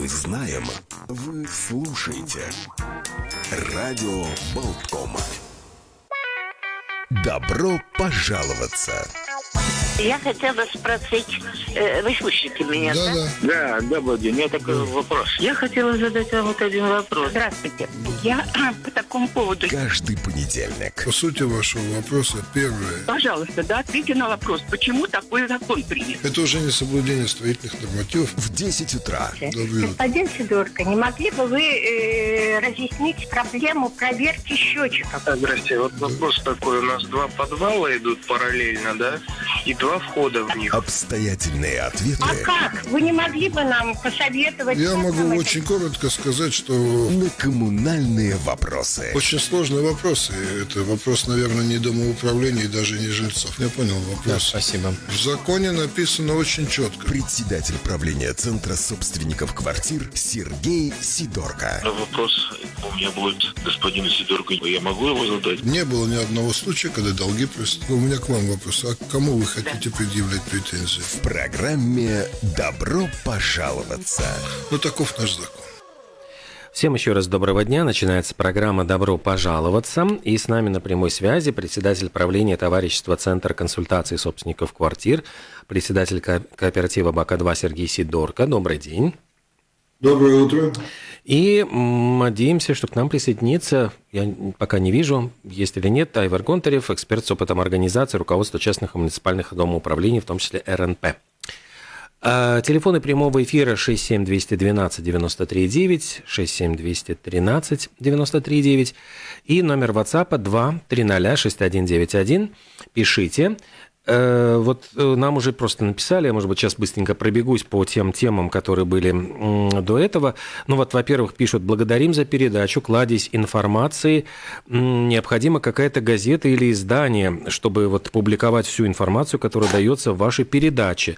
мы знаем, вы слушаете. Радио Болткома. Добро пожаловаться! Я хотела спросить, э, вы слышите меня, да? Да, Да, добрый день. У меня такой вопрос. Я хотела задать вам вот один вопрос. Здравствуйте. Я по такому поводу. Каждый понедельник. По сути вашего вопроса, первое, Пожалуйста, да, ответьте на вопрос, почему такой закон принят? это уже не соблюдение строительных нормативов. В 10 утра. Добрый. Господин Сидорко, не могли бы вы э, разъяснить проблему проверки счетчиков? Здрасте, вот вопрос такой. У нас два подвала идут параллельно, да? И два входа в них. Обстоятельные ответы А как? Вы не могли бы нам посоветовать? Я могу нам это очень коротко сказать, что на коммунальные вопросы. очень сложные вопросы. Это вопрос, наверное, не домоуправления и даже не жильцов. Я понял вопрос. Спасибо. В законе написано очень четко. Председатель правления Центра собственников квартир Сергей Сидорко. Вопрос у меня будет господину Сидорку. Я могу его задать? Не было ни одного случая, когда долги просто. У меня к вам вопрос. А к кому вы хотите предъявлять претензии? В программе «Добро пожаловаться». Ну, таков наш закон. Всем еще раз доброго дня. Начинается программа «Добро пожаловаться». И с нами на прямой связи председатель правления товарищества Центр консультации собственников квартир, председатель ко- кооператива БАКа-2 Сергей Сидорко. Добрый день. Доброе утро. И надеемся, что к нам присоединится, я пока не вижу, есть или нет, Айвар Гонтарев, эксперт с опытом организации, руководства частных и муниципальных домоуправлений, в том числе РНП. А, Телефоны прямого эфира 67212-93-9, 67213-93-9 и номер WhatsApp 2-300-6191. Пишите. Э, Вот э, нам уже просто написали, я, может быть, сейчас быстренько пробегусь по тем темам, которые были до этого. Ну вот, во-первых, пишут, благодарим за передачу, кладезь информации. Необходима какая-то газета или издание, чтобы вот публиковать всю информацию, которая дается в вашей передаче.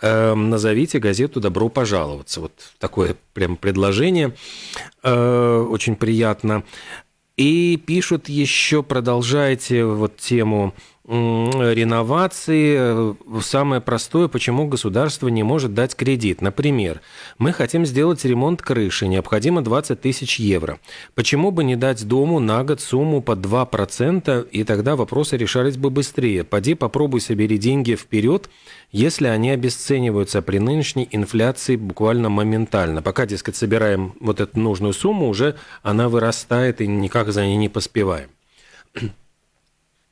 Э, Назовите газету «Добро пожаловаться». Вот такое прям предложение. Э, Очень приятно. И пишут еще, продолжайте вот тему реновации. Э, Самое простое, почему государство не может дать кредит. Например, мы хотим сделать ремонт крыши, необходимо 20 тысяч евро. Почему бы не дать дому на год сумму под 2%, и тогда вопросы решались бы быстрее. Поди попробуй собери деньги вперед, если они обесцениваются при нынешней инфляции буквально моментально. Пока, дескать, собираем вот эту нужную сумму, уже она вырастает и никак за ней не поспеваем.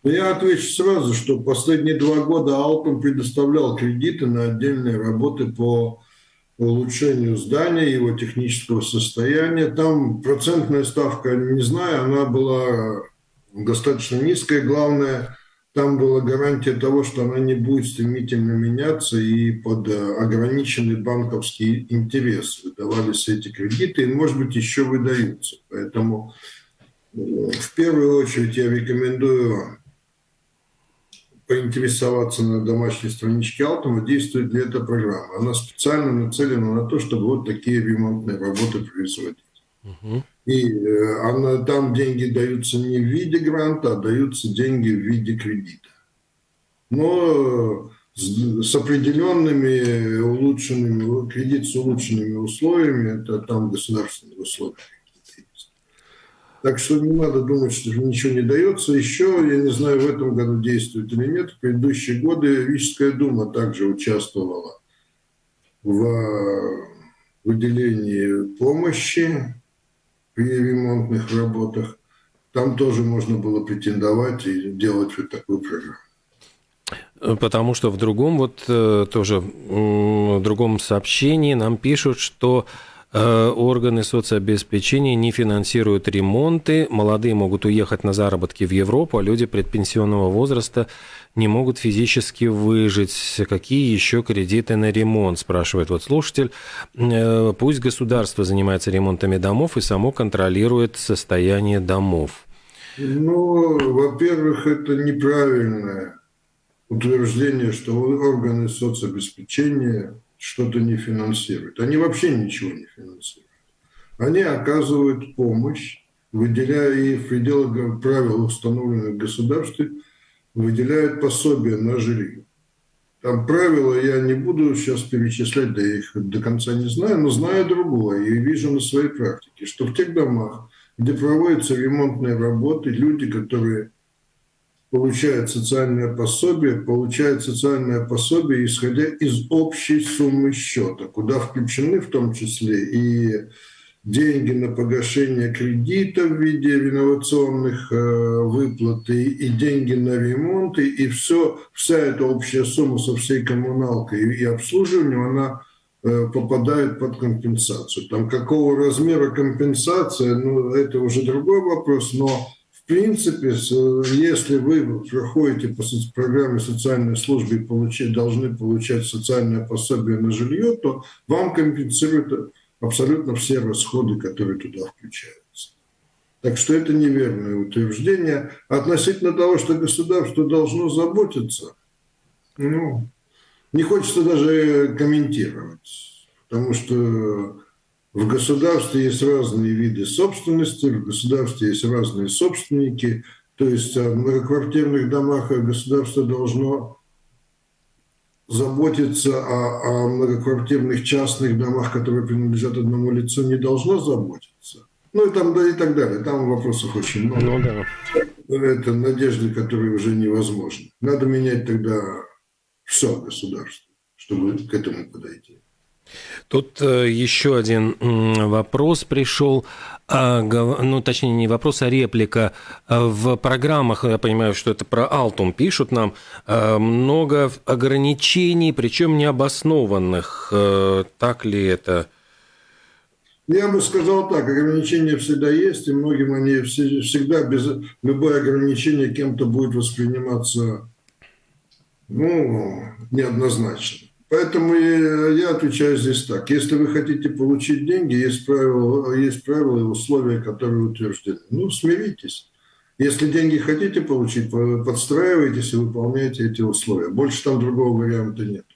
Я отвечу сразу, что последние два года Алтум предоставлял кредиты на отдельные работы по улучшению здания, его технического состояния. Там процентная ставка, не знаю, она была достаточно низкая. Главное, там была гарантия того, что она не будет стремительно меняться и под э, ограниченный банковский интерес выдавались эти кредиты, и, может быть, еще выдаются. Поэтому э, в первую очередь я рекомендую поинтересоваться на домашней страничке Алтума, действует ли эта программа. Она специально нацелена на то, чтобы вот такие ремонтные работы производить. И э, она, там деньги даются не в виде гранта, а даются деньги в виде кредита. Но с, с определенными улучшенными, кредит с улучшенными условиями, это там государственные условия. Так что не надо думать, что ничего не дается. Еще, я не знаю, в этом году действует или нет, в предыдущие годы Рижская дума также участвовала в э, выделении помощи при ремонтных работах. Там тоже можно было претендовать и делать вот такую программу. Потому что в другом вот э, тоже в другом сообщении нам пишут, что э, органы соцобеспечения не финансируют ремонты, молодые могут уехать на заработки в Европу, а люди предпенсионного возраста не могут физически выжить. Какие еще кредиты на ремонт, спрашивает вот слушатель. Э, Пусть государство занимается ремонтами домов и само контролирует состояние домов. Ну, во-первых, это неправильное утверждение, что органы соцобеспечения что-то не финансируют. Они вообще ничего не финансируют. Они оказывают помощь, выделяя и в пределах правил, установленных государством, выделяют пособие на жилье. Там правила я не буду сейчас перечислять, да я их до конца не знаю, но знаю другое и вижу на своей практике, что в тех домах, где проводятся ремонтные работы, люди, которые получают социальное пособие, получают социальное пособие, исходя из общей суммы счета, куда включены в том числе и деньги на погашение кредита в виде реновационных э, выплат и, и деньги на ремонт, и, и все, вся эта общая сумма со всей коммуналкой и, и обслуживанием, она э, попадает под компенсацию. Там какого размера компенсация, ну, это уже другой вопрос, но принципе, если вы проходите по программе социальной службы и получить, должны получать социальное пособие на жилье, то вам компенсируют абсолютно все расходы, которые туда включаются. Так что это неверное утверждение. Относительно того, что государство должно заботиться, ну, не хочется даже комментировать, потому что в государстве есть разные виды собственности, в государстве есть разные собственники, то есть в многоквартирных домах государство должно заботиться о, о многоквартирных частных домах, которые принадлежат одному лицу, не должно заботиться. Ну и там да и так далее. Там вопросов очень много. Ну, да. Это надежды, которые уже невозможны. Надо менять тогда все государство, чтобы к этому подойти. Тут э, еще один вопрос пришел, а, ну, точнее, не вопрос, а реплика. А в программах, я понимаю, что это про Алтум пишут нам, а, много ограничений, причем необоснованных. Э, так ли это? Я бы сказал так, ограничения всегда есть, и многим они всегда без любое ограничение кем-то будет восприниматься ну, неоднозначно. Поэтому я отвечаю здесь так. Если вы хотите получить деньги, есть правила, есть правила и условия, которые утверждены. Ну, смиритесь. Если деньги хотите получить, подстраивайтесь и выполняйте эти условия. Больше там другого варианта нет.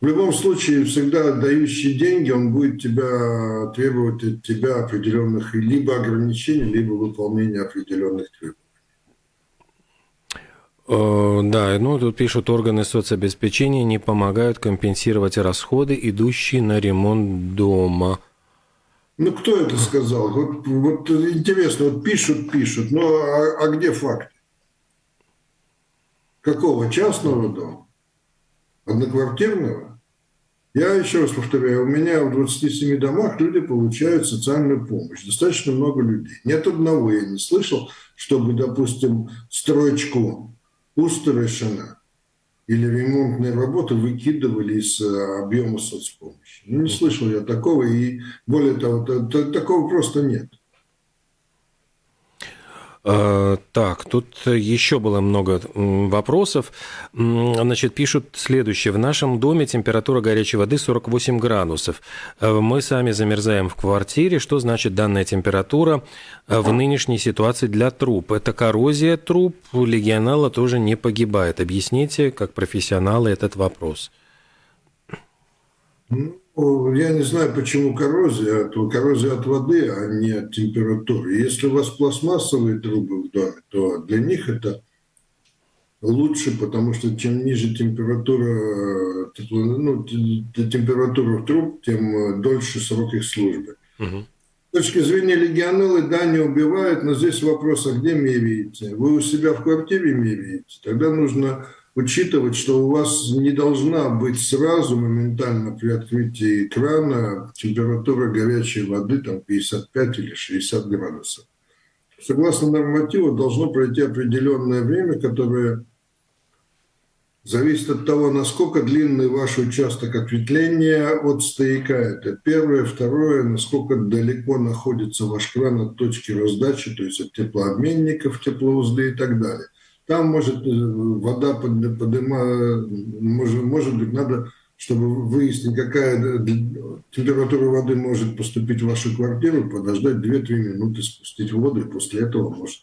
В любом случае, всегда дающий деньги, он будет тебя требовать от тебя определенных либо ограничений, либо выполнения определенных требований. Э, да, ну тут пишут, органы соцобеспечения не помогают компенсировать расходы, идущие на ремонт дома. Ну, кто это сказал? Вот, вот интересно, вот пишут, пишут, но а, а где факты? Какого? Частного дома? Одноквартирного? Я еще раз повторяю, у меня в 27 домах люди получают социальную помощь. Достаточно много людей. Нет одного, я не слышал, чтобы, допустим, строчку Устарышина или ремонтные работы выкидывали из э, объема соцпомощи. Ну, не слышал я такого, и более того, такого просто нет. А, так, тут еще было много вопросов. Значит, пишут следующее. В нашем доме температура горячей воды 48 градусов. Э, мы сами замерзаем в квартире. Что значит данная температура э, в нынешней ситуации для труб? Это коррозия труб. Легионала тоже не погибает. Объясните, как профессионалы, этот вопрос. Ну, я не знаю, почему коррозия. То коррозия от воды, а не от температуры. Если у вас пластмассовые трубы в доме, то для них это лучше, потому что чем ниже температура, ну, температура труб, тем дольше срок их службы. Угу. С точки зрения легионеллы, да, не убивают, но здесь вопрос, а где меряете? Вы у себя в квартире меряете? Тогда нужно учитывать, что у вас не должна быть сразу моментально при открытии крана температура горячей воды там 55 или 60 градусов. Согласно нормативу должно пройти определенное время, которое зависит от того, насколько длинный ваш участок ответвления от стояка. Это первое. Второе, насколько далеко находится ваш кран от точки раздачи, то есть от теплообменников, теплоузлы и так далее. Там может э, вода поднимать, может, может быть, надо, чтобы выяснить, какая температура воды может поступить в вашу квартиру, подождать 2-3 минуты, спустить воду, и после этого может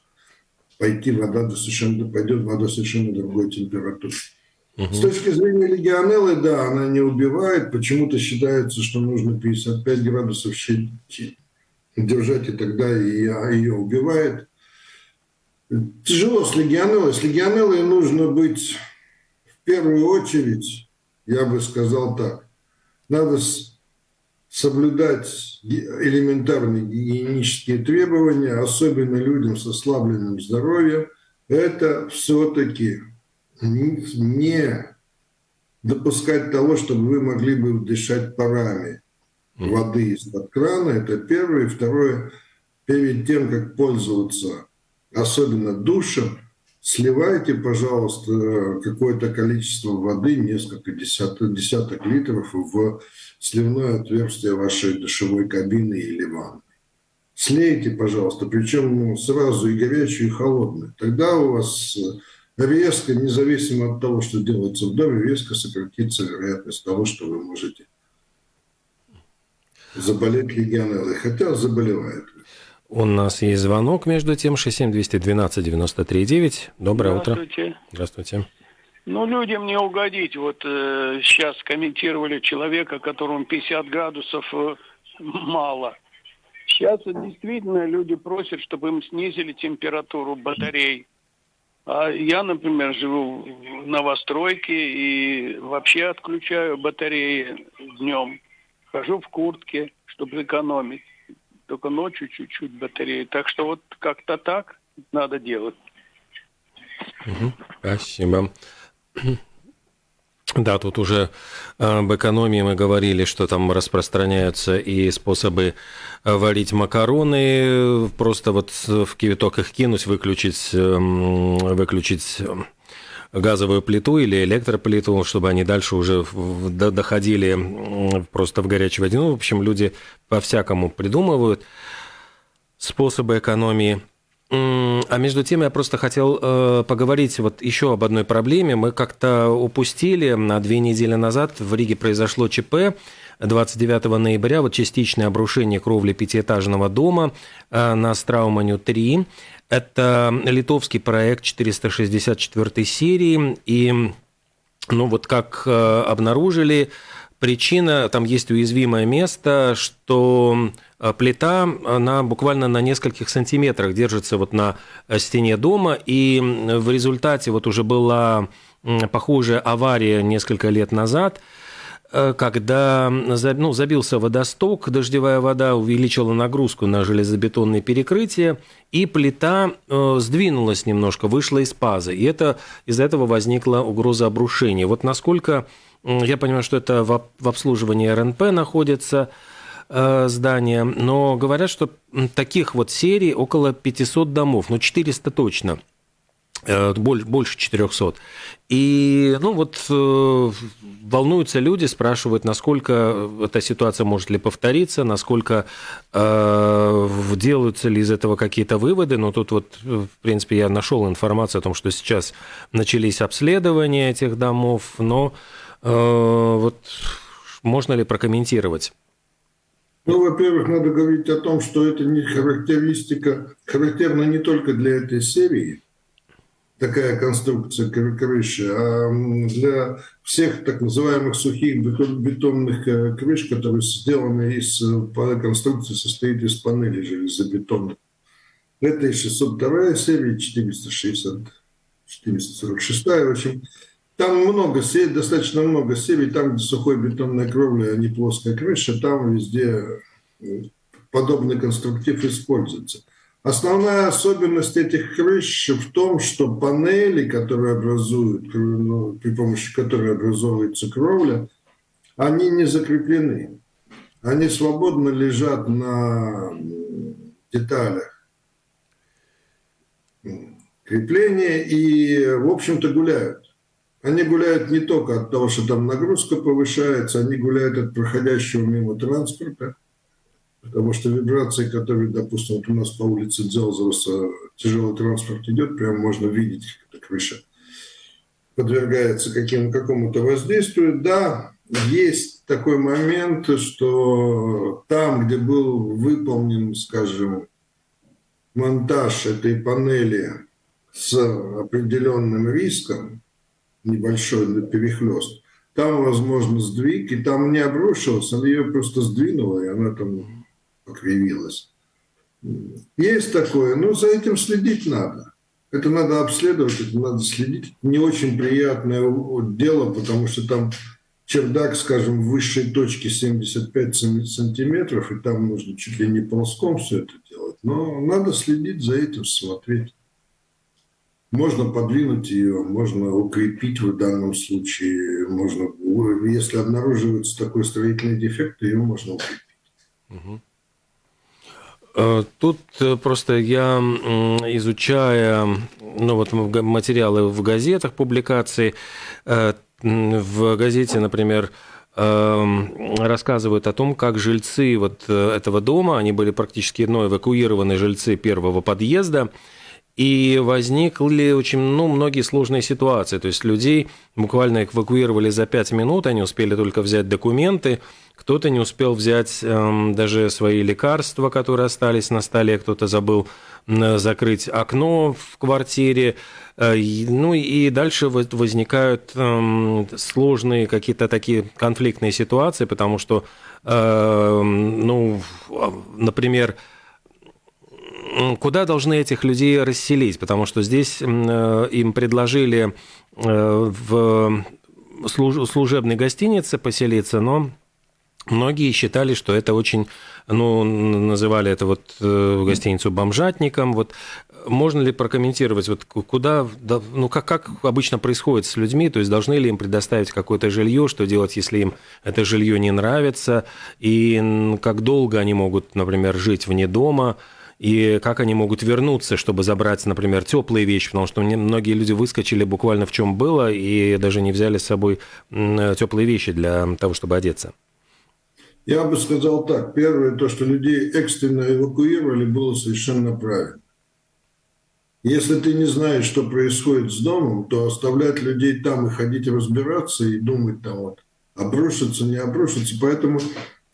пойти вода до совершенно, пойдет вода совершенно другой температуры. Угу. С точки зрения легионеллы, да, она не убивает. Почему-то считается, что нужно 55 градусов держать, и тогда ее убивает. Тяжело с легионеллой. С легионеллой нужно быть в первую очередь, я бы сказал так, надо соблюдать элементарные гигиенические требования, особенно людям с ослабленным здоровьем, это все-таки не допускать того, чтобы вы могли бы дышать парами воды из-под крана. Это первое. И второе, перед тем, как пользоваться особенно душем, сливайте, пожалуйста, какое-то количество воды, несколько десяток, десяток литров в сливное отверстие вашей душевой кабины или ванны. Слейте, пожалуйста, причем сразу и горячую, и холодную. Тогда у вас резко, независимо от того, что делается в доме, резко сократится вероятность того, что вы можете заболеть легионеллой, хотя заболевает. У нас есть звонок между тем, 67-212-93-9. Доброе Здравствуйте. утро. Здравствуйте. Ну, людям не угодить. Вот э, сейчас комментировали человека, которому 50 градусов э, мало. Сейчас действительно люди просят, чтобы им снизили температуру батарей. А я, например, живу в новостройке и вообще отключаю батареи днем. Хожу в куртке, чтобы экономить. Только ночью чуть-чуть батареи. Так что вот как-то так надо делать. Спасибо. Да, тут уже об экономии мы говорили, что там распространяются и способы варить макароны, просто вот в кипяток их кинуть, выключить, выключить газовую плиту или электроплиту, чтобы они дальше уже доходили просто в горячей воде. Ну, в общем, люди по-всякому придумывают способы экономии. А между тем я просто хотел э, поговорить вот еще об одной проблеме. Мы как-то упустили на две недели назад в Риге произошло ЧП. 29 ноября вот частичное обрушение кровли пятиэтажного дома э, на Страуманю 3. Это литовский проект 464 серии. И ну вот как э, обнаружили, причина, там есть уязвимое место, что э, плита, она буквально на нескольких сантиметрах держится вот на э, стене дома, и в результате вот уже была похожая авария несколько лет назад, когда ну, забился водосток, дождевая вода увеличила нагрузку на железобетонные перекрытия, и плита сдвинулась немножко, вышла из пазы. И это, из-за этого возникла угроза обрушения. Вот насколько я понимаю, что это в обслуживании РНП находится э, здание, но говорят, что таких вот серий около 500 домов, ну 400 точно э, больше 400. И, ну, вот э, волнуются люди, спрашивают, насколько эта ситуация может ли повториться, насколько э, делаются ли из этого какие-то выводы. Но тут вот, в принципе, я нашел информацию о том, что сейчас начались обследования этих домов, но Э, вот можно ли прокомментировать? Ну, во-первых, надо говорить о том, что это не характеристика, характерна не только для этой серии, такая конструкция крыши, а для всех так называемых сухих бетонных э, крыш, которые сделаны из э, конструкции, состоит из панелей железобетонных. Это и 602 серия, 460, 446, в общем, там много серий, достаточно много серий, там, где сухой бетонная кровля, а не плоская крыша, там везде подобный конструктив используется. Основная особенность этих крыш в том, что панели, которые образуют, ну, при помощи которой образовывается кровля, они не закреплены. Они свободно лежат на деталях крепления и, в общем-то, гуляют. Они гуляют не только от того, что там нагрузка повышается, они гуляют от проходящего мимо транспорта, потому что вибрации, которые, допустим, вот у нас по улице Дзелзовса тяжелый транспорт идет, прям можно видеть, как эта крыша подвергается каким, какому-то воздействию. Да, есть такой момент, что там, где был выполнен, скажем, монтаж этой панели с определенным риском, небольшой перехлест. Там, возможно, сдвиг, и там не обрушилась, она ее просто сдвинула, и она там покривилась. Есть такое, но за этим следить надо. Это надо обследовать, это надо следить. Не очень приятное дело, потому что там чердак, скажем, в высшей точке 75 сантиметров, и там нужно чуть ли не ползком все это делать. Но надо следить за этим, смотреть. Можно подвинуть ее, можно укрепить в данном случае, можно, если обнаруживается такой строительный дефект, ее можно укрепить. Э, тут э, просто я, изучая ну, вот материалы в газетах, публикации, э, в газете, например, рассказывают о том, как жильцы вот этого дома, они были практически ну, эвакуированы жильцы первого подъезда, и возникли очень ну, многие сложные ситуации. То есть людей буквально эвакуировали за пять минут, они успели только взять документы, кто-то не успел взять эм, даже свои лекарства, которые остались на столе, кто-то забыл э, закрыть окно в квартире. Э, ну и дальше возникают э, сложные какие-то такие конфликтные ситуации, потому что, э, ну, например, куда должны этих людей расселить? Потому что здесь э, им предложили э, в служебной гостинице поселиться, но многие считали, что это очень, ну, называли это вот э, гостиницу бомжатником. Вот можно ли прокомментировать, вот куда, ну, как, как обычно происходит с людьми, то есть должны ли им предоставить какое-то жилье, что делать, если им это жилье не нравится, и как долго они могут, например, жить вне дома, и как они могут вернуться, чтобы забрать, например, теплые вещи, потому что многие люди выскочили буквально в чем было и даже не взяли с собой теплые вещи для того, чтобы одеться. Я бы сказал так. Первое, то, что людей экстренно эвакуировали, было совершенно правильно. Если ты не знаешь, что происходит с домом, то оставлять людей там и ходить разбираться и думать там вот, обрушится, не обрушится. Поэтому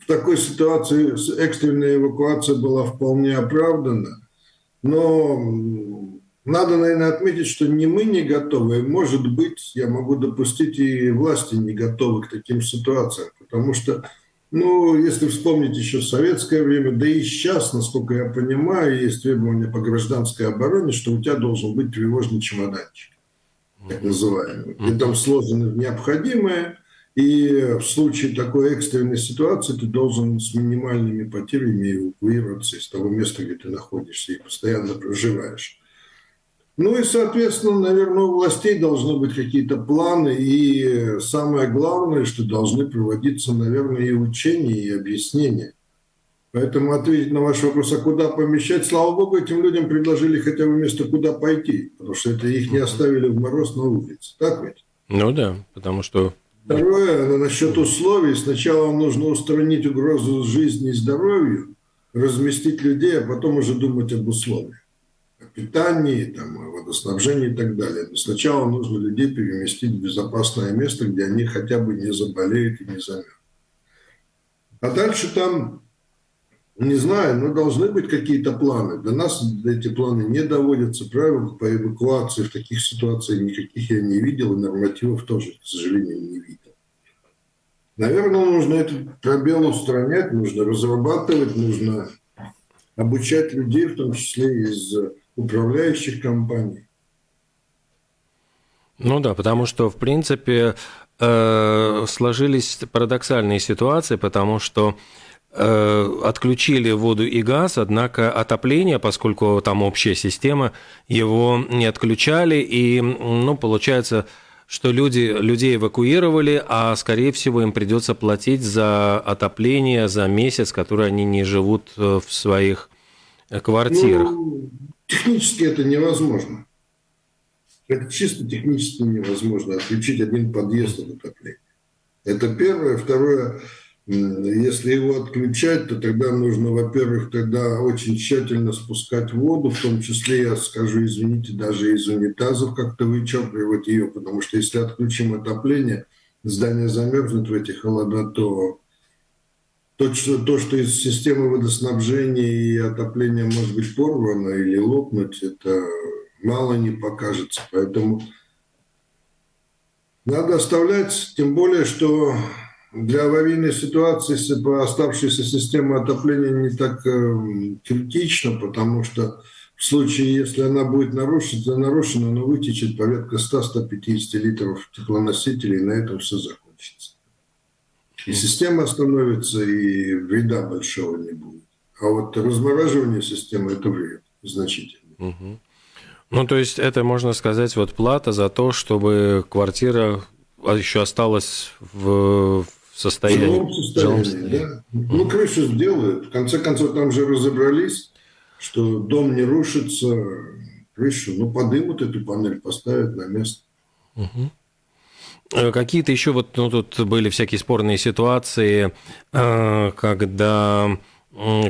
в такой ситуации экстренная эвакуация была вполне оправдана. Но надо, наверное, отметить, что не мы не готовы. Может быть, я могу допустить, и власти не готовы к таким ситуациям. Потому что, ну, если вспомнить еще советское время, да и сейчас, насколько я понимаю, есть требования по гражданской обороне, что у тебя должен быть тревожный чемоданчик, так называемый. И там сложено необходимое, и в случае такой экстренной ситуации ты должен с минимальными потерями эвакуироваться из того места, где ты находишься и постоянно проживаешь. Ну и, соответственно, наверное, у властей должны быть какие-то планы, и самое главное, что должны проводиться, наверное, и учения, и объяснения. Поэтому ответить на ваш вопрос, а куда помещать, слава богу, этим людям предложили хотя бы место, куда пойти, потому что это их не оставили в мороз на улице. Так ведь? Ну да, потому что Второе, насчет условий. Сначала нужно устранить угрозу жизни и здоровью, разместить людей, а потом уже думать об условиях. О питании, там, о водоснабжении и так далее. Но сначала нужно людей переместить в безопасное место, где они хотя бы не заболеют и не замерзнут. А дальше там не знаю, но должны быть какие-то планы. До нас эти планы не доводятся. Правил по эвакуации в таких ситуациях никаких я не видел, и нормативов тоже, к сожалению, не видел. Наверное, нужно этот пробел устранять, нужно разрабатывать, нужно обучать людей, в том числе из управляющих компаний. Ну да, потому что, в принципе, э, сложились парадоксальные ситуации, потому что отключили воду и газ, однако отопление, поскольку там общая система, его не отключали, и, ну, получается, что люди, людей эвакуировали, а, скорее всего, им придется платить за отопление за месяц, который они не живут э, в своих э, квартирах. Ну, технически это невозможно. Это чисто технически невозможно отключить один подъезд от отопления. Это первое. Второе, если его отключать, то тогда нужно, во-первых, тогда очень тщательно спускать воду, в том числе, я скажу, извините, даже из унитазов как-то вычерпывать ее, потому что если отключим отопление, здание замерзнет в эти холода, то то, что, то, что из системы водоснабжения и отопления может быть порвано или лопнуть, это мало не покажется. Поэтому надо оставлять, тем более, что для аварийной ситуации оставшаяся система отопления не так э, критична, потому что в случае, если она будет нарушена, нарушена она вытечет порядка 100-150 литров теплоносителей, и на этом все закончится. И система остановится, и вреда большого не будет. А вот размораживание системы – это вред значительный. Угу. Ну, то есть это, можно сказать, вот плата за то, чтобы квартира еще осталась в состоянии. В жилом состоянии, состоянии. да. Ну, крышу сделают. В конце концов, там же разобрались, что дом не рушится, крышу, ну, подымут эту панель, поставят на место. Угу. Какие-то еще вот, ну, тут были всякие спорные ситуации, э, когда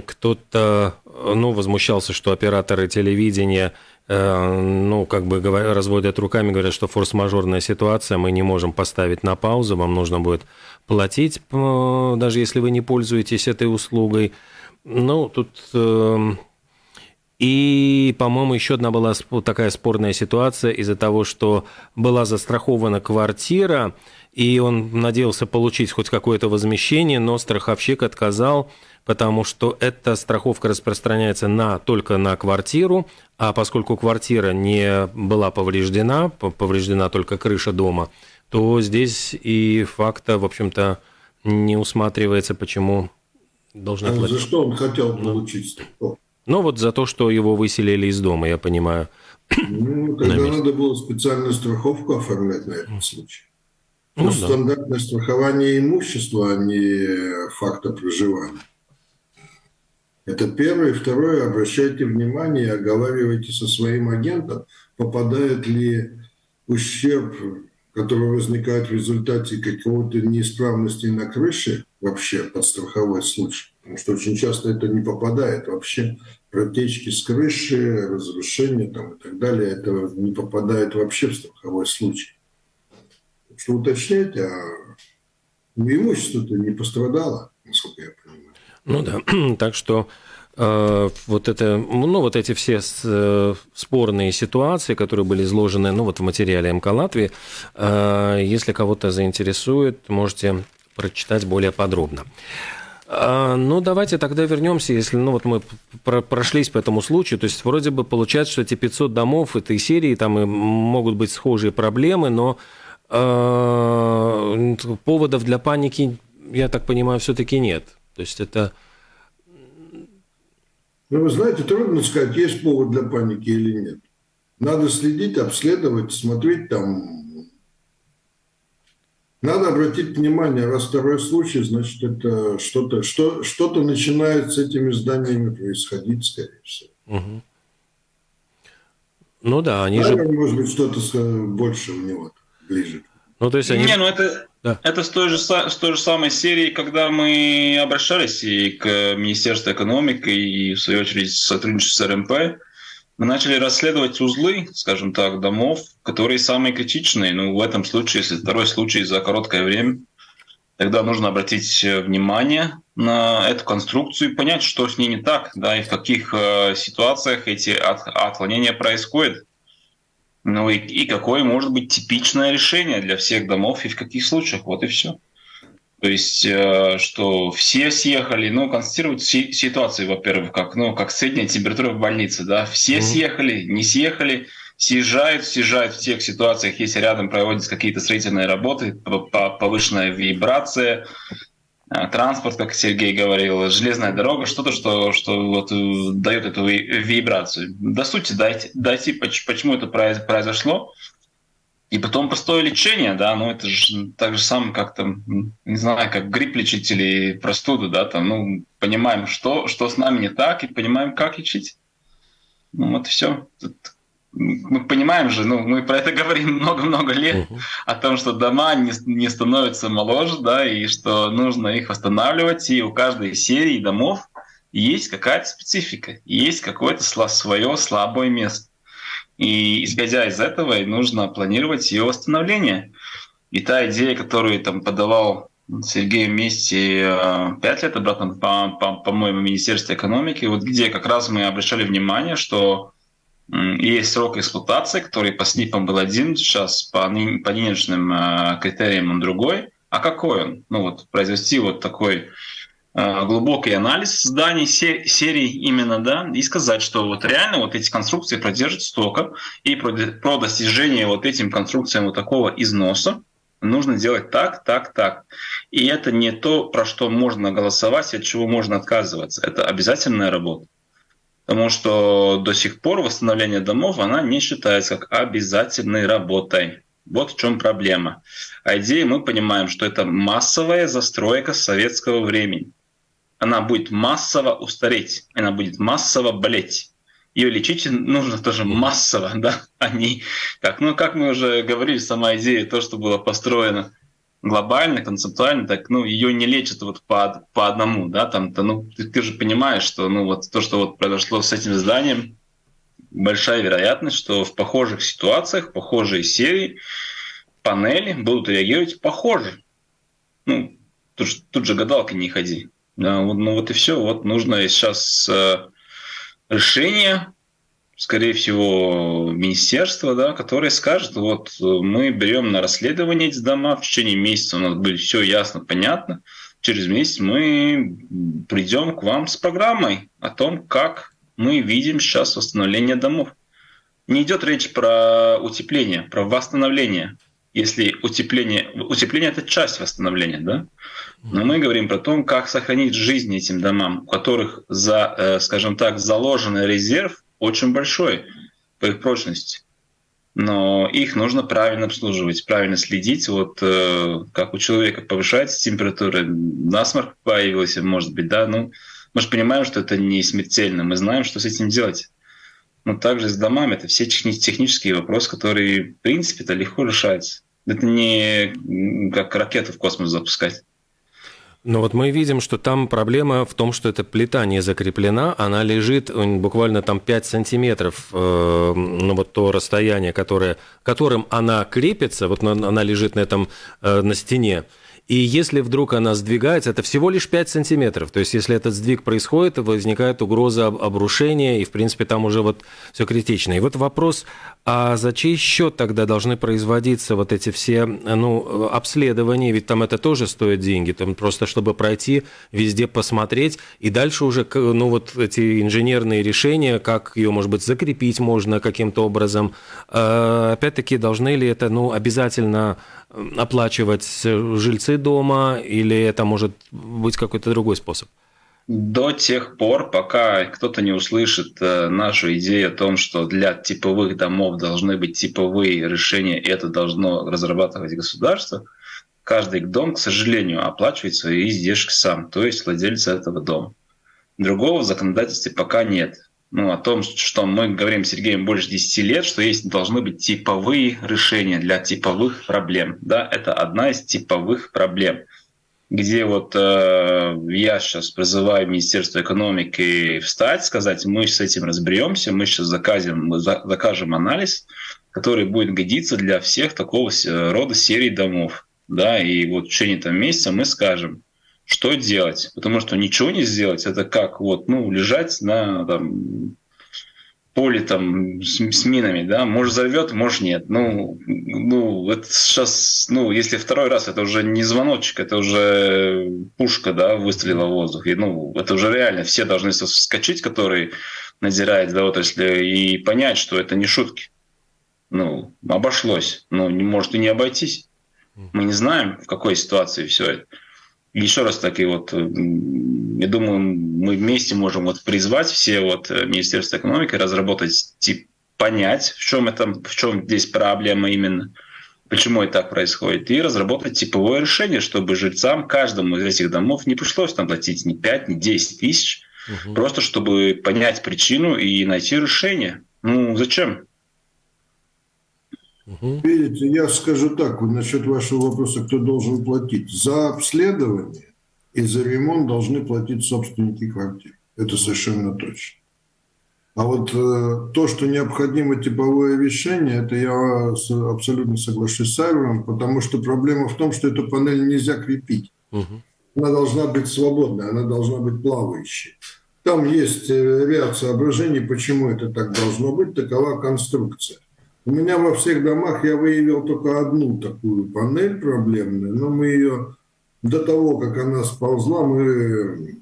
кто-то, ну, возмущался, что операторы телевидения Э, ну, как бы разводят руками, говорят, что форс-мажорная ситуация, мы не можем поставить на паузу, вам нужно будет платить, даже если вы не пользуетесь этой услугой. Ну, тут... Эм, и, по-моему, еще одна была такая спорная ситуация из-за того, что была застрахована квартира, и он надеялся получить хоть какое-то возмещение, но страховщик отказал, потому что эта страховка распространяется на, только на квартиру, а поскольку квартира не была повреждена, повреждена только крыша дома, то здесь и факта, в общем-то, не усматривается, почему должна а За что он хотел ну. получить? Ну, вот за то, что его выселили из дома, я понимаю. Ну, тогда надо было специальную страховку оформлять на этот случай. Ну, ну да. стандартное страхование имущества, а не факта проживания. Это первое. Второе, обращайте внимание, оговаривайте со своим агентом, попадает ли ущерб, который возникает в результате какого-то неисправности на крыше вообще под страховой случай. Потому что очень часто это не попадает вообще. Протечки с крыши, разрушения там, и так далее, это не попадает вообще в страховой случай. Что уточняйте, а имущество-то не пострадало, насколько я понимаю. Ну да, так что э, вот это, ну вот эти все э, спорные ситуации, которые были изложены, ну вот в материале МК Латвии, э, если кого-то заинтересует, можете прочитать более подробно. Ну, давайте тогда вернемся, если ну, вот мы прошлись по этому случаю. То есть, вроде бы получается, что эти 500 домов этой серии, там и могут быть схожие проблемы, но поводов для паники, я так понимаю, все-таки нет. То есть это... Ну, вы знаете, трудно сказать, есть повод для паники или нет. Надо следить, обследовать, смотреть там. Надо обратить внимание, раз второй случай, значит, это что-то что, что начинает с этими зданиями происходить, скорее всего. Угу. Ну да, они Наверное, же... может быть, что-то больше у него ближе. Ну, то есть они... Не, ну это, да. это с, той же, с той же самой серии, когда мы обращались и к Министерству экономики, и, в свою очередь, сотрудничество с РМП, мы начали расследовать узлы, скажем так, домов, которые самые критичные. Ну, в этом случае, если второй случай за короткое время, тогда нужно обратить внимание на эту конструкцию и понять, что с ней не так, да, и в каких э, ситуациях эти от, отклонения происходят. Ну и, и какое может быть типичное решение для всех домов и в каких случаях. Вот и все. То есть, э, что все съехали, ну, констатировать си- ситуацию, во-первых, как, ну, как средняя температура в больнице, да, все mm-hmm. съехали, не съехали, съезжают, съезжают в тех ситуациях, если рядом проводятся какие-то строительные работы, повышенная вибрация, транспорт, как Сергей говорил, железная дорога, что-то, что, что вот э, дает эту вибрацию. До сути дойти, дойти почему это произошло, и потом простое лечение, да, ну это же так же самое, как там, не знаю, как грипп лечить или простуду, да, там, ну, понимаем, что, что с нами не так, и понимаем, как лечить. Ну вот все. Тут мы понимаем же, ну, мы про это говорим много-много лет, uh-huh. о том, что дома не, не становятся моложе, да, и что нужно их восстанавливать, и у каждой серии домов есть какая-то специфика, есть какое-то свое слабое место. И исходя из этого, нужно планировать ее восстановление. И та идея, которую там подавал Сергей вместе э, пять лет обратно, по-моему, по, по, по Министерству экономики, вот где как раз мы обращали внимание, что есть срок эксплуатации, который по СНИПам был один, сейчас по, по нынешним э, критериям он другой. А какой он? Ну вот произвести вот такой Э, глубокий анализ зданий серий именно, да, и сказать, что вот реально вот эти конструкции продержат столько, и про, про достижение вот этим конструкциям вот такого износа нужно делать так, так, так. И это не то, про что можно голосовать от чего можно отказываться. Это обязательная работа. Потому что до сих пор восстановление домов, она не считается как обязательной работой. Вот в чем проблема. А идеи мы понимаем, что это массовая застройка советского времени она будет массово устареть, она будет массово болеть. Ее лечить нужно тоже массово, да, а не как, ну, как мы уже говорили, сама идея, то, что было построено глобально, концептуально, так, ну, ее не лечат вот по, по одному, да, там, то, ну, ты, ты же понимаешь, что, ну, вот то, что вот произошло с этим зданием, большая вероятность, что в похожих ситуациях, похожие серии, панели будут реагировать похоже. Ну, тут, тут же гадалки не ходи. Да, вот, ну вот и все. Вот нужно сейчас э, решение, скорее всего, министерства, да, которое скажет, вот мы берем на расследование эти дома, в течение месяца у нас будет все ясно, понятно. Через месяц мы придем к вам с программой о том, как мы видим сейчас восстановление домов. Не идет речь про утепление, про восстановление если утепление, утепление это часть восстановления, да? Но мы говорим про то, как сохранить жизнь этим домам, у которых, за, э, скажем так, заложенный резерв очень большой по их прочности. Но их нужно правильно обслуживать, правильно следить. Вот э, как у человека повышается температура, насморк появился, может быть, да, ну, мы же понимаем, что это не смертельно, мы знаем, что с этим делать. Но также с домами это все технические вопросы, которые, в принципе, это легко решаются. Это не как ракету в космос запускать. Но вот мы видим, что там проблема в том, что эта плита не закреплена, она лежит буквально там 5 сантиметров, э, ну вот то расстояние, которое, которым она крепится, вот она лежит на этом, э, на стене, и если вдруг она сдвигается, это всего лишь 5 сантиметров. То есть, если этот сдвиг происходит, возникает угроза обрушения, и, в принципе, там уже вот все критично. И вот вопрос, а за чей счет тогда должны производиться вот эти все ну, обследования? Ведь там это тоже стоит деньги. Там просто, чтобы пройти, везде посмотреть, и дальше уже ну, вот эти инженерные решения, как ее, может быть, закрепить можно каким-то образом. А, опять-таки, должны ли это ну, обязательно оплачивать жильцы дома, или это может быть какой-то другой способ? До тех пор, пока кто-то не услышит э, нашу идею о том, что для типовых домов должны быть типовые решения, и это должно разрабатывать государство, каждый дом, к сожалению, оплачивает свои издержки сам, то есть владелец этого дома. Другого в законодательстве пока нет ну, о том, что мы говорим с Сергеем больше 10 лет, что есть должны быть типовые решения для типовых проблем. Да, это одна из типовых проблем, где вот э, я сейчас призываю Министерство экономики встать, сказать, мы с этим разберемся, мы сейчас закажем, мы закажем анализ, который будет годиться для всех такого рода серий домов. Да, и вот в течение этого месяца мы скажем, что делать? Потому что ничего не сделать, это как вот, ну, лежать на там, поле там с, с минами, да, может взорвет, может нет. Ну, ну, это сейчас, ну, если второй раз, это уже не звоночек, это уже пушка, да, выстрелила в воздух. И, ну, это уже реально все должны вскочить, которые надзирают за отраслью, и понять, что это не шутки. Ну, обошлось. Ну, не может и не обойтись. Мы не знаем, в какой ситуации все это еще раз таки вот, э, я думаю, мы вместе можем вот призвать все вот э, Министерство экономики разработать тип, понять, в чем это, в чем здесь проблема именно, почему это так происходит, и разработать типовое решение, чтобы жильцам каждому из этих домов не пришлось там платить ни 5, ни 10 тысяч, угу. просто чтобы понять причину и найти решение. Ну, зачем? Угу. Видите, я скажу так, вот насчет вашего вопроса, кто должен платить. За обследование и за ремонт должны платить собственники квартир. Это совершенно точно. А вот э, то, что необходимо типовое вещание, это я абсолютно соглашусь с Айвером, потому что проблема в том, что эту панель нельзя крепить. Угу. Она должна быть свободной, она должна быть плавающей. Там есть э, ряд соображений, почему это так должно быть, такова конструкция. У меня во всех домах я выявил только одну такую панель проблемную, но мы ее до того, как она сползла, мы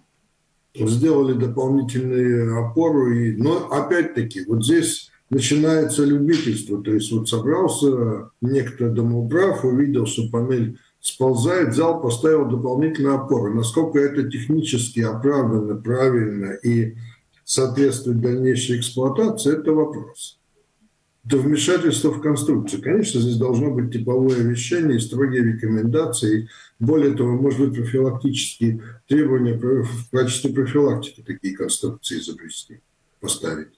сделали дополнительную опору. И, но опять-таки, вот здесь начинается любительство. То есть вот собрался некто домоуправ, увидел, что панель сползает, взял, поставил дополнительную опору. Насколько это технически оправданно, правильно и соответствует дальнейшей эксплуатации, это вопрос. Это вмешательство в конструкцию. Конечно, здесь должно быть типовое вещание и строгие рекомендации. Более того, может быть, профилактические требования в качестве профилактики такие конструкции изобрести, поставить.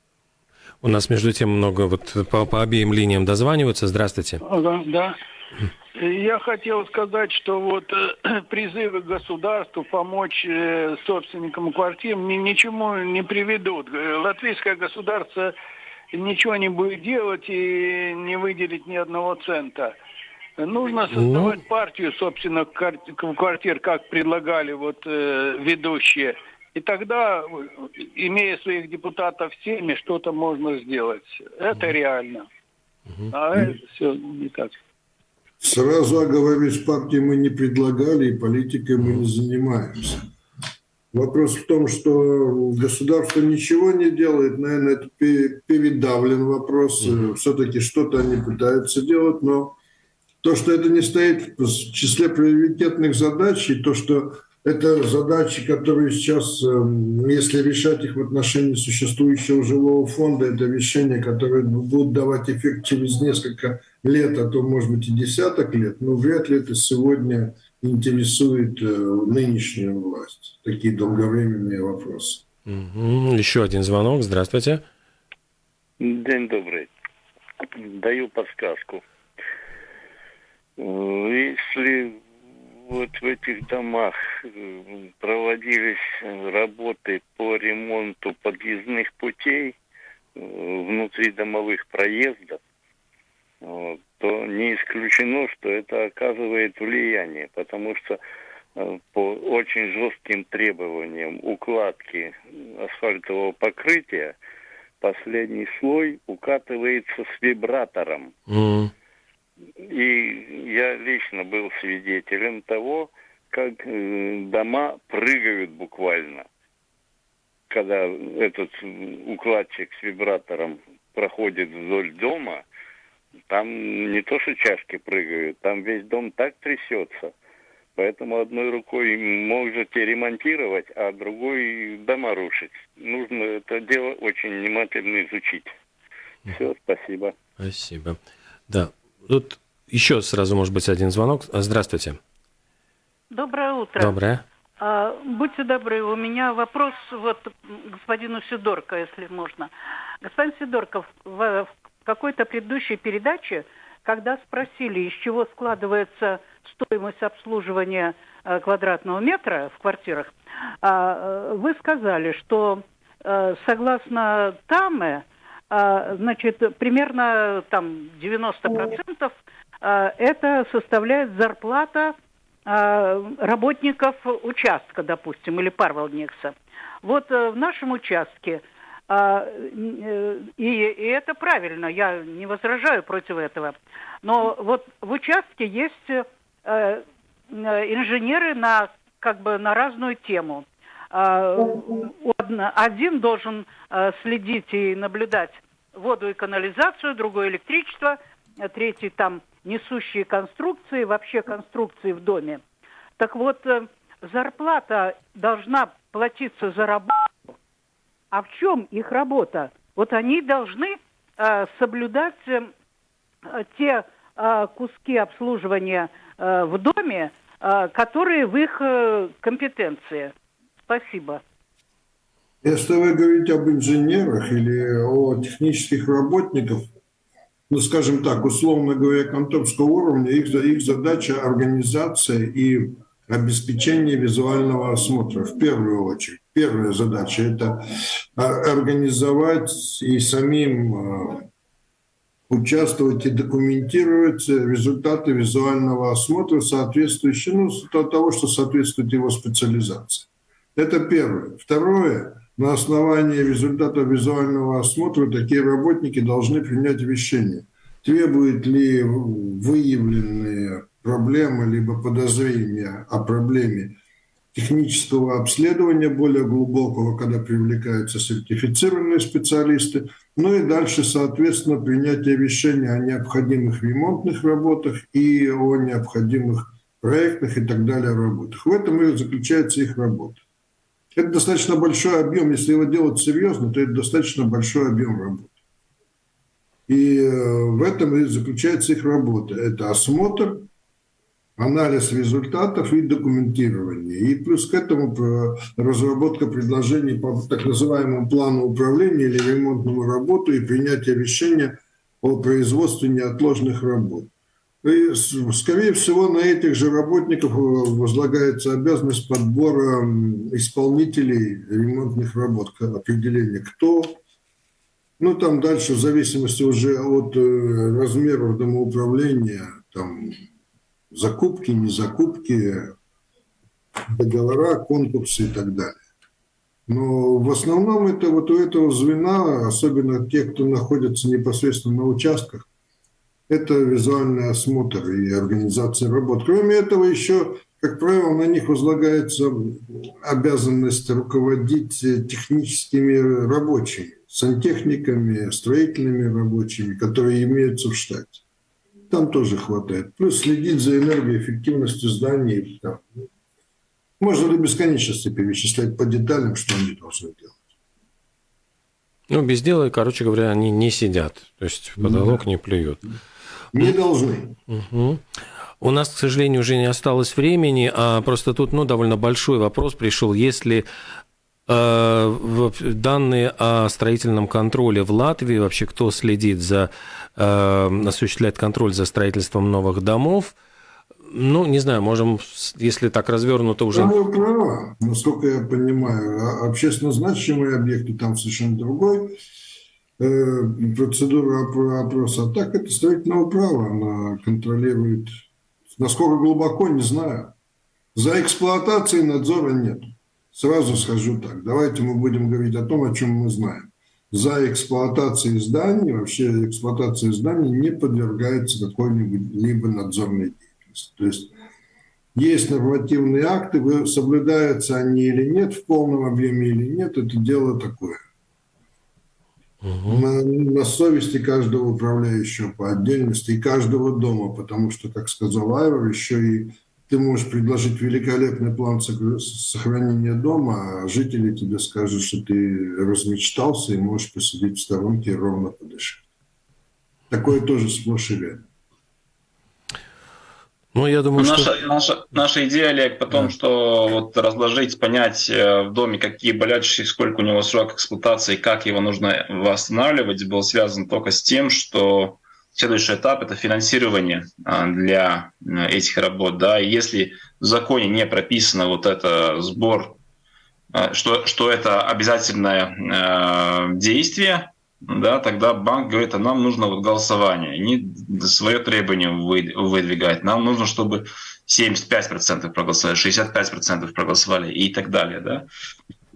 У нас, между тем, много вот по, по обеим линиям дозваниваются. Здравствуйте. Ага, да. Я хотел сказать, что вот э, призывы государству помочь э, собственникам квартир ни, ничему не приведут. Э, латвийское государство ничего не будет делать и не выделить ни одного цента. Нужно ну. создавать ну... партию собственных квартир, как предлагали вот э, ведущие. И тогда, имея своих депутатов всеми, что-то можно сделать. Это реально. А это все не так. Сразу оговорюсь, партии мы не предлагали, и политикой мы не занимаемся. Вопрос в том, что государство ничего не делает, наверное, это передавлен вопрос. Все-таки что-то они пытаются делать, но то, что это не стоит в числе приоритетных задач, и то, что это задачи, которые сейчас, эм, если решать их в отношении существующего жилого фонда, это решения, которые будут давать эффект через несколько лет, а то, может быть, и десяток лет, но вряд ли это сегодня интересует э, нынешнюю власть. Такие долговременные вопросы. Еще один звонок. Здравствуйте. День добрый. Даю подсказку. Э, если вот в этих домах э, проводились работы по ремонту подъездных путей внутри домовых проездов, то не исключено, что это оказывает влияние, потому что э, по очень жестким требованиям укладки асфальтового покрытия последний слой укатывается с вибратором. Mm. И я лично был свидетелем того, как э, дома прыгают буквально, когда этот укладчик с вибратором проходит вдоль дома, там не то, что чашки прыгают, там весь дом так трясется. Поэтому одной рукой можете ремонтировать, а другой дома рушить. Нужно это дело очень внимательно изучить. Все, спасибо. Спасибо. Да, Тут еще сразу, может быть, один звонок. Здравствуйте. Доброе утро. Доброе. А, будьте добры, у меня вопрос вот господину Сидорко, если можно. Господин Сидорков, в, в какой-то предыдущей передаче, когда спросили, из чего складывается стоимость обслуживания э, квадратного метра в квартирах, э, вы сказали, что э, согласно ТАМЭ, а, значит, примерно там 90% а, это составляет зарплата а, работников участка, допустим, или парвалникса. Вот в нашем участке, и, и это правильно, я не возражаю против этого, но вот в участке есть э, инженеры на как бы на разную тему. Один должен следить и наблюдать воду и канализацию, другой электричество, третий там несущие конструкции, вообще конструкции в доме. Так вот, э, зарплата должна платиться за работу. А в чем их работа? Вот они должны э, соблюдать э, те э, куски обслуживания э, в доме, э, которые в их э, компетенции. Спасибо. Если вы говорите об инженерах или о технических работниках, ну, скажем так, условно говоря, конторского уровня, их, их задача организация и обеспечение визуального осмотра в первую очередь. Первая задача – это а, организовать и самим а, участвовать и документировать результаты визуального осмотра, соответствующие, ну, того, что соответствует его специализации. Это первое. Второе на основании результатов визуального осмотра такие работники должны принять решение, требуют ли выявленные проблема, либо подозрение о проблеме технического обследования более глубокого, когда привлекаются сертифицированные специалисты, ну и дальше, соответственно, принятие решения о необходимых ремонтных работах и о необходимых проектных и так далее работах. В этом и заключается их работа. Это достаточно большой объем, если его делать серьезно, то это достаточно большой объем работы. И э, в этом и заключается их работа. Это осмотр, анализ результатов и документирование. И плюс к этому разработка предложений по так называемому плану управления или ремонтному работу и принятие решения о производстве неотложных работ. И, скорее всего, на этих же работников возлагается обязанность подбора исполнителей ремонтных работ, определения кто, ну, там дальше, в зависимости уже от э, размеров домоуправления, там, закупки, не закупки, договора, конкурсы и так далее. Но в основном это вот у этого звена, особенно те, кто находится непосредственно на участках, это визуальный осмотр и организация работ. Кроме этого, еще, как правило, на них возлагается обязанность руководить техническими рабочими, сантехниками, строительными рабочими, которые имеются в штате там тоже хватает. Плюс следить за энергоэффективностью зданий. Там. Можно до бесконечности перечислять по деталям, что они должны делать. Ну, без дела, короче говоря, они не сидят. То есть в потолок да. не плюют. Не должны. Угу. У нас, к сожалению, уже не осталось времени, а просто тут ну, довольно большой вопрос пришел. Если данные о строительном контроле в Латвии, вообще кто следит за Э, осуществляет контроль за строительством новых домов. Ну, не знаю, можем, если так развернуто уже... Ну, права, насколько я понимаю. А общественно значимые объекты там совершенно другой э, процедура опроса. А так это строительного права, она контролирует. Насколько глубоко, не знаю. За эксплуатацией надзора нет. Сразу скажу так. Давайте мы будем говорить о том, о чем мы знаем за эксплуатацией зданий, вообще эксплуатация зданий не подвергается какой-нибудь либо надзорной деятельности. То есть есть нормативные акты, соблюдаются они или нет, в полном объеме или нет, это дело такое. Угу. На, на совести каждого управляющего по отдельности и каждого дома, потому что, как сказал Айвор, еще и ты можешь предложить великолепный план сохранения дома, а жители тебе скажут, что ты размечтался и можешь посидеть в сторонке и ровно подышать. Такое тоже сплошь и рядом. Ну, я думаю, наша, что... наша, наша идея, Олег, потом, да. что вот разложить, понять э, в доме, какие болячки, сколько у него срок эксплуатации, как его нужно восстанавливать, был связан только с тем, что Следующий этап – это финансирование а, для э, этих работ. Да. И если в законе не прописано вот это сбор, э, что, что это обязательное э, действие, да, тогда банк говорит, а нам нужно вот голосование, не свое требование выдвигать. Нам нужно, чтобы 75% проголосовали, 65% проголосовали и так далее. Да.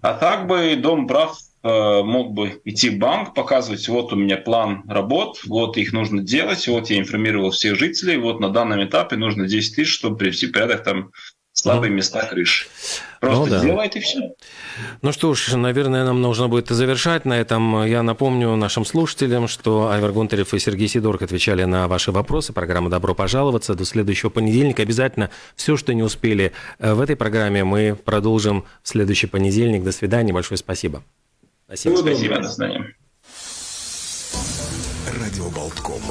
А так бы Дом прав мог бы идти в банк, показывать, вот у меня план работ, вот их нужно делать, вот я информировал всех жителей, вот на данном этапе нужно 10 тысяч, чтобы привести порядок там слабые ну, места крыши. Просто ну, да. делает и все. Ну что ж, наверное, нам нужно будет завершать на этом. Я напомню нашим слушателям, что Айвар Гонтарев и Сергей Сидорк отвечали на ваши вопросы. Программа «Добро пожаловаться». До следующего понедельника. Обязательно все, что не успели э, в этой программе, мы продолжим в следующий понедельник. До свидания. Большое спасибо. Спасибо. Спасибо. До свидания. Радио Болтком.